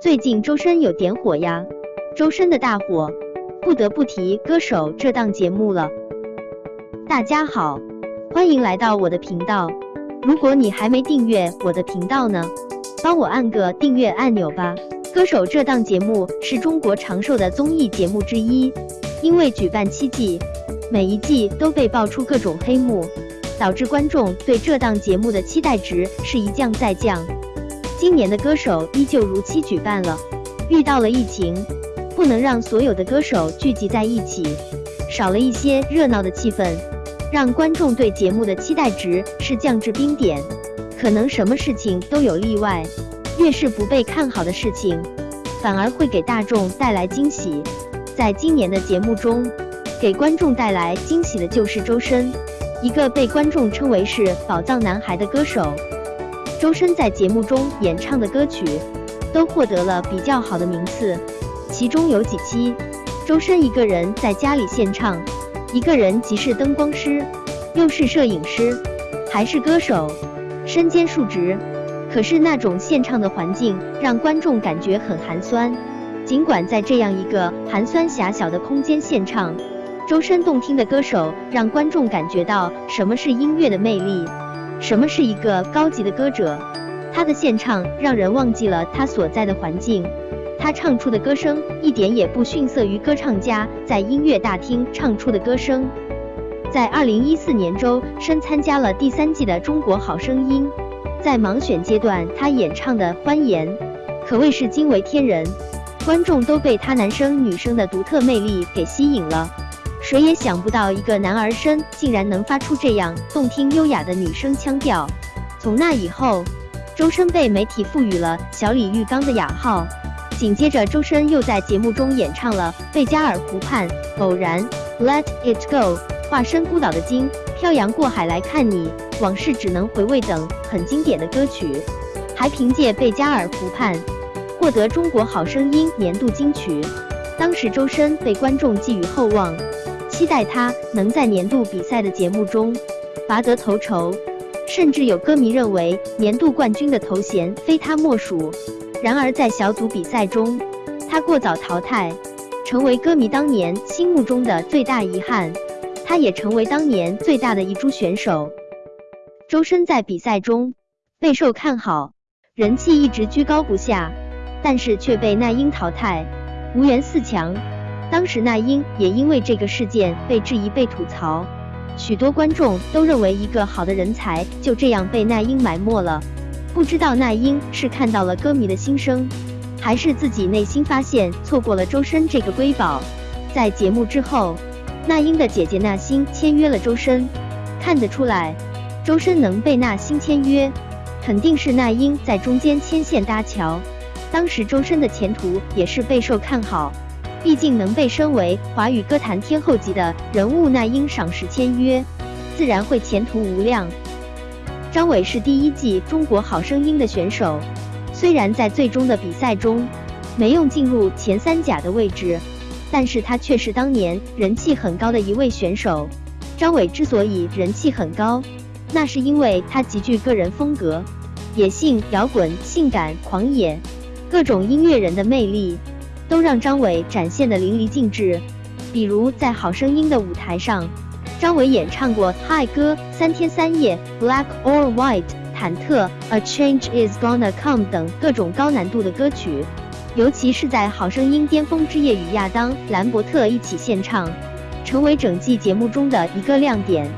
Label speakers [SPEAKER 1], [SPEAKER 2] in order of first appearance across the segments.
[SPEAKER 1] 最近周深有点火呀，周深的大火，不得不提《歌手》这档节目了。大家好，欢迎来到我的频道。如果你还没订阅我的频道呢，帮我按个订阅按钮吧。《歌手》这档节目是中国长寿的综艺节目之一，因为举办七季，每一季都被爆出各种黑幕，导致观众对这档节目的期待值是一降再降。今年的歌手依旧如期举办了，遇到了疫情，不能让所有的歌手聚集在一起，少了一些热闹的气氛，让观众对节目的期待值是降至冰点。可能什么事情都有例外，越是不被看好的事情，反而会给大众带来惊喜。在今年的节目中，给观众带来惊喜的就是周深，一个被观众称为是宝藏男孩的歌手。周深在节目中演唱的歌曲都获得了比较好的名次，其中有几期，周深一个人在家里献唱，一个人既是灯光师，又是摄影师，还是歌手，身兼数职。可是那种献唱的环境让观众感觉很寒酸。尽管在这样一个寒酸狭小的空间献唱，周深动听的歌手让观众感觉到什么是音乐的魅力。什么是一个高级的歌者？他的献唱让人忘记了他所在的环境，他唱出的歌声一点也不逊色于歌唱家在音乐大厅唱出的歌声。在二零一四年，周深参加了第三季的《中国好声音》，在盲选阶段，他演唱的《欢颜》可谓是惊为天人，观众都被他男生女生的独特魅力给吸引了。谁也想不到，一个男儿身竟然能发出这样动听优雅的女声腔调。从那以后，周深被媒体赋予了“小李玉刚”的雅号。紧接着，周深又在节目中演唱了《贝加尔湖畔》《偶然》《Let It Go》《化身孤岛的鲸》《漂洋过海来看你》《往事只能回味》等很经典的歌曲，还凭借《贝加尔湖畔》获得中国好声音年度金曲。当时，周深被观众寄予厚望。期待他能在年度比赛的节目中拔得头筹，甚至有歌迷认为年度冠军的头衔非他莫属。然而在小组比赛中，他过早淘汰，成为歌迷当年心目中的最大遗憾。他也成为当年最大的遗珠选手。周深在比赛中备受看好，人气一直居高不下，但是却被那英淘汰，无缘四强。当时那英也因为这个事件被质疑、被吐槽，许多观众都认为一个好的人才就这样被那英埋没了。不知道那英是看到了歌迷的心声，还是自己内心发现错过了周深这个瑰宝。在节目之后，那英的姐姐那星签约了周深，看得出来，周深能被那星签约，肯定是那英在中间牵线搭桥。当时周深的前途也是备受看好。毕竟能被升为华语歌坛天后级的人物，那英赏识签约，自然会前途无量。张伟是第一季中国好声音的选手，虽然在最终的比赛中没用进入前三甲的位置，但是他却是当年人气很高的一位选手。张伟之所以人气很高，那是因为他极具个人风格，野性、摇滚、性感、狂野，各种音乐人的魅力。都让张伟展现的淋漓尽致，比如在《好声音》的舞台上，张伟演唱过《Hi 歌》《三天三夜》《Black or White》《忐忑》《A Change Is Gonna Come》等各种高难度的歌曲，尤其是在《好声音》巅峰之夜与亚当·兰伯特一起献唱，成为整季节目中的一个亮点。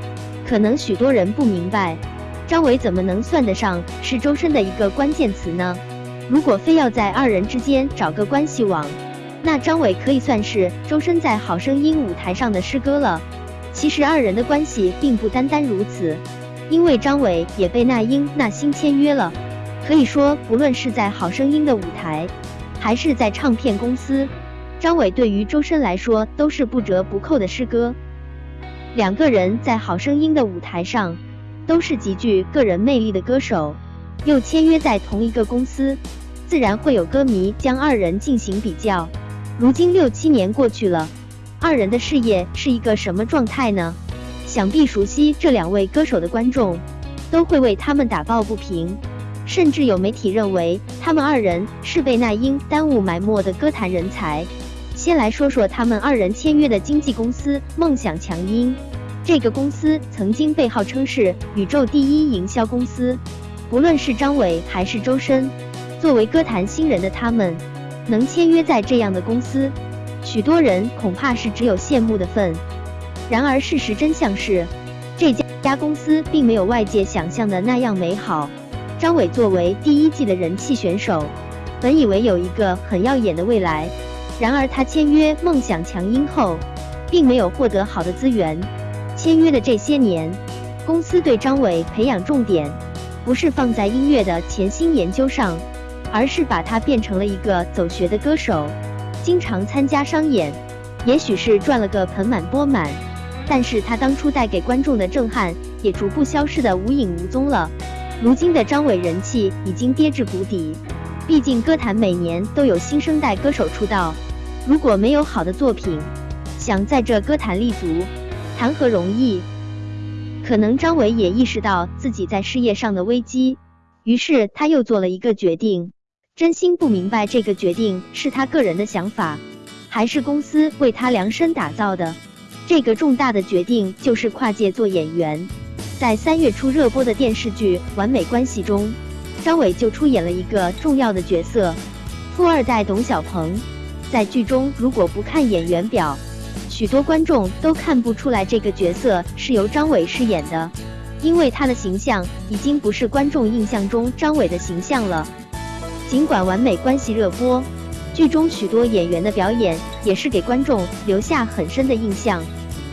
[SPEAKER 1] 可能许多人不明白，张伟怎么能算得上是周深的一个关键词呢？如果非要在二人之间找个关系网，那张伟可以算是周深在《好声音》舞台上的师哥了。其实二人的关系并不单单如此，因为张伟也被那英、那星签约了。可以说，不论是在《好声音》的舞台，还是在唱片公司，张伟对于周深来说都是不折不扣的师哥。两个人在《好声音》的舞台上都是极具个人魅力的歌手，又签约在同一个公司，自然会有歌迷将二人进行比较。如今六七年过去了，二人的事业是一个什么状态呢？想必熟悉这两位歌手的观众都会为他们打抱不平。甚至有媒体认为他们二人是被那英耽误埋没的歌坛人才。先来说说他们二人签约的经纪公司梦想强音，这个公司曾经被号称是宇宙第一营销公司。不论是张伟还是周深，作为歌坛新人的他们，能签约在这样的公司，许多人恐怕是只有羡慕的份。然而事实真相是，这家公司并没有外界想象的那样美好。张伟作为第一季的人气选手，本以为有一个很耀眼的未来。然而他签约梦想强音后，并没有获得好的资源。签约的这些年，公司对张伟培养重点不是放在音乐的潜心研究上，而是把他变成了一个走学的歌手，经常参加商演。也许是赚了个盆满钵满，但是他当初带给观众的震撼也逐步消失的无影无踪了。如今的张伟人气已经跌至谷底，毕竟歌坛每年都有新生代歌手出道，如果没有好的作品，想在这歌坛立足，谈何容易？可能张伟也意识到自己在事业上的危机，于是他又做了一个决定。真心不明白这个决定是他个人的想法，还是公司为他量身打造的。这个重大的决定就是跨界做演员。在三月初热播的电视剧《完美关系》中，张伟就出演了一个重要的角色——富二代董小鹏。在剧中，如果不看演员表，许多观众都看不出来这个角色是由张伟饰演的，因为他的形象已经不是观众印象中张伟的形象了。尽管《完美关系》热播，剧中许多演员的表演也是给观众留下很深的印象。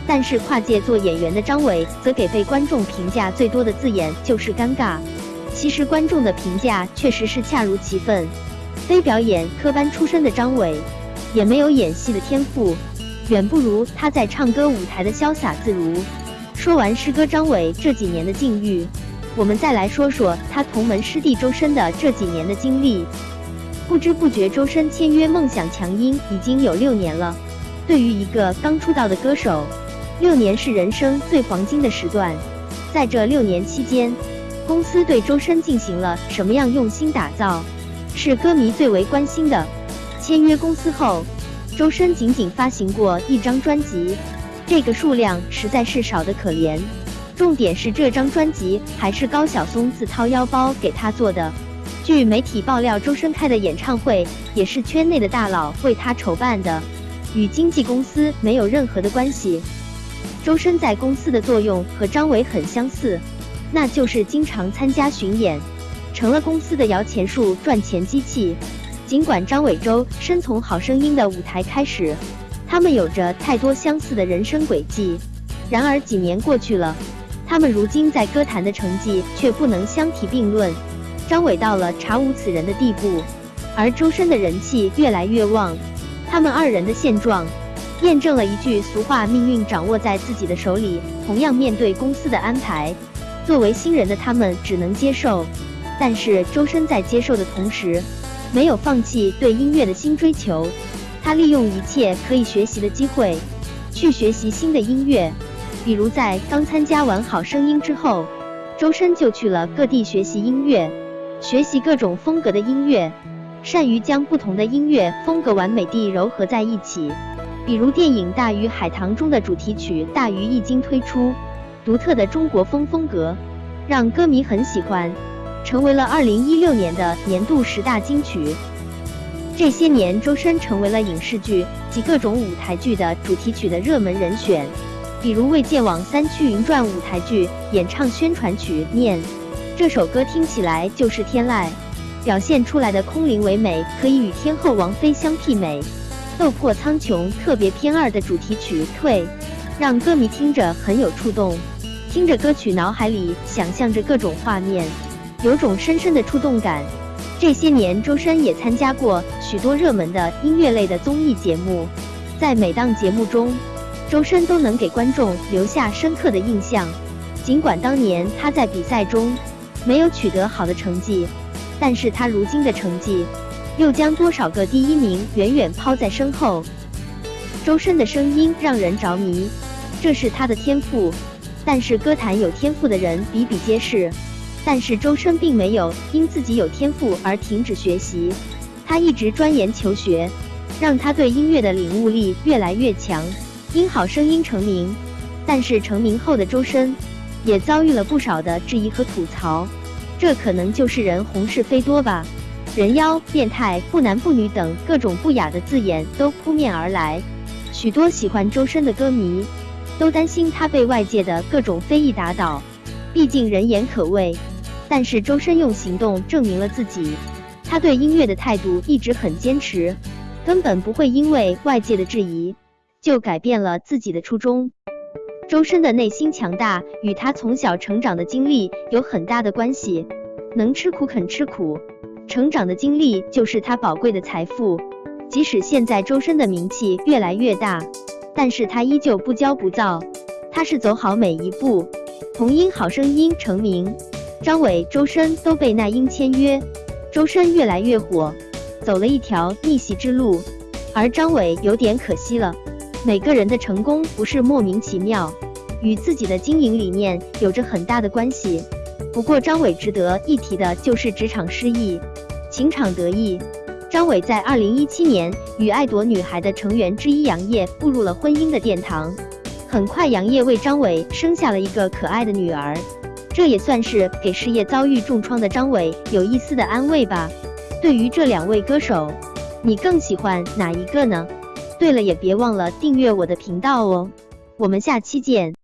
[SPEAKER 1] 但是跨界做演员的张伟，则给被观众评价最多的字眼就是尴尬。其实观众的评价确实是恰如其分，非表演科班出身的张伟，也没有演戏的天赋，远不如他在唱歌舞台的潇洒自如。说完师哥张伟这几年的境遇，我们再来说说他同门师弟周深的这几年的经历。不知不觉，周深签约梦想强音已经有六年了。对于一个刚出道的歌手，六年是人生最黄金的时段，在这六年期间，公司对周深进行了什么样用心打造，是歌迷最为关心的。签约公司后，周深仅仅发行过一张专辑，这个数量实在是少得可怜。重点是这张专辑还是高晓松自掏腰包给他做的。据媒体爆料，周深开的演唱会也是圈内的大佬为他筹办的，与经纪公司没有任何的关系。周深在公司的作用和张伟很相似，那就是经常参加巡演，成了公司的摇钱树、赚钱机器。尽管张伟、周深从《好声音》的舞台开始，他们有着太多相似的人生轨迹，然而几年过去了，他们如今在歌坛的成绩却不能相提并论。张伟到了查无此人的地步，而周深的人气越来越旺，他们二人的现状。验证了一句俗话：命运掌握在自己的手里。同样面对公司的安排，作为新人的他们只能接受。但是周深在接受的同时，没有放弃对音乐的新追求。他利用一切可以学习的机会，去学习新的音乐。比如在刚参加完《好声音》之后，周深就去了各地学习音乐，学习各种风格的音乐，善于将不同的音乐风格完美地糅合在一起。比如电影《大鱼海棠》中的主题曲《大鱼》一经推出，独特的中国风风格让歌迷很喜欢，成为了2016年的年度十大金曲。这些年，周深成为了影视剧及各种舞台剧的主题曲的热门人选。比如《魏建网三驱云传》舞台剧演唱宣传曲《念》，这首歌听起来就是天籁，表现出来的空灵唯美，可以与天后王菲相媲美。《斗破苍穹》特别篇二的主题曲《退》，让歌迷听着很有触动，听着歌曲脑海里想象着各种画面，有种深深的触动感。这些年，周深也参加过许多热门的音乐类的综艺节目，在每档节目中，周深都能给观众留下深刻的印象。尽管当年他在比赛中没有取得好的成绩，但是他如今的成绩。又将多少个第一名远远抛在身后。周深的声音让人着迷，这是他的天赋。但是歌坛有天赋的人比比皆是，但是周深并没有因自己有天赋而停止学习，他一直钻研求学，让他对音乐的领悟力越来越强，因好声音成名。但是成名后的周深，也遭遇了不少的质疑和吐槽，这可能就是人红是非多吧。人妖、变态、不男不女等各种不雅的字眼都扑面而来，许多喜欢周深的歌迷都担心他被外界的各种非议打倒。毕竟人言可畏，但是周深用行动证明了自己，他对音乐的态度一直很坚持，根本不会因为外界的质疑就改变了自己的初衷。周深的内心强大与他从小成长的经历有很大的关系，能吃苦肯吃苦，成长的经历就是他宝贵的财富。即使现在周深的名气越来越大，但是他依旧不骄不躁，他是走好每一步。童音好声音成名，张伟、周深都被那英签约，周深越来越火，走了一条逆袭之路，而张伟有点可惜了。每个人的成功不是莫名其妙，与自己的经营理念有着很大的关系。不过张伟值得一提的就是职场失意，情场得意。张伟在二零一七年与爱朵女孩的成员之一杨烨步入了婚姻的殿堂，很快杨烨为张伟生下了一个可爱的女儿，这也算是给事业遭遇重创的张伟有一丝的安慰吧。对于这两位歌手，你更喜欢哪一个呢？对了，也别忘了订阅我的频道哦，我们下期见。